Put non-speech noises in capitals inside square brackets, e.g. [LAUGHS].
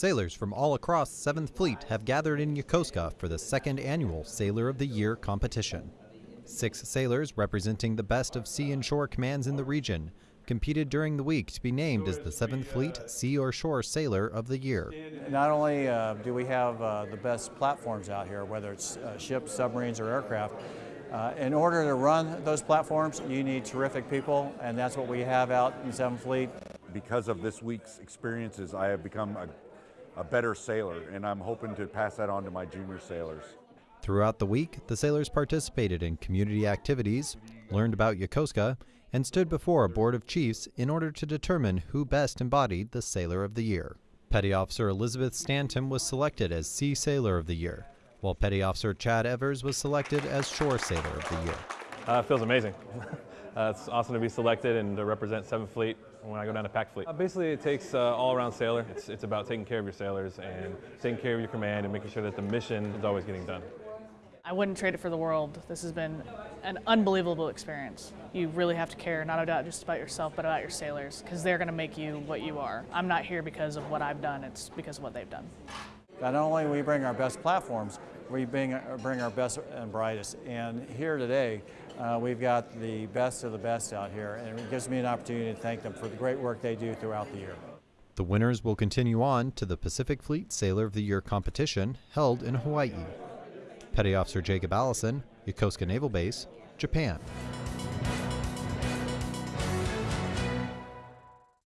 Sailors from all across 7th Fleet have gathered in Yokosuka for the second annual Sailor of the Year competition. Six sailors representing the best of sea and shore commands in the region competed during the week to be named as the 7th Fleet Sea or Shore Sailor of the Year. Not only uh, do we have uh, the best platforms out here, whether it's uh, ships, submarines, or aircraft, uh, in order to run those platforms, you need terrific people, and that's what we have out in 7th Fleet. Because of this week's experiences, I have become a, a better sailor, and I'm hoping to pass that on to my junior sailors. Throughout the week, the sailors participated in community activities, learned about Yokosuka, and stood before a board of chiefs in order to determine who best embodied the Sailor of the Year. Petty Officer Elizabeth Stanton was selected as Sea Sailor of the Year, while Petty Officer Chad Evers was selected as Shore Sailor of the Year. Uh, it feels amazing. [LAUGHS] uh, it's awesome to be selected and to represent 7th Fleet when I go down to Pac Fleet. Uh, basically, it takes uh, all-around sailor. It's, it's about taking care of your sailors and taking care of your command and making sure that the mission is always getting done. I wouldn't trade it for the world. This has been an unbelievable experience. You really have to care not about just about yourself, but about your sailors, because they're going to make you what you are. I'm not here because of what I've done, it's because of what they've done. Not only we bring our best platforms, we bring, bring our best and brightest. And here today, uh, we've got the best of the best out here, and it gives me an opportunity to thank them for the great work they do throughout the year. The winners will continue on to the Pacific Fleet Sailor of the Year competition held in Hawaii. Petty Officer Jacob Allison, Yokosuka Naval Base, Japan.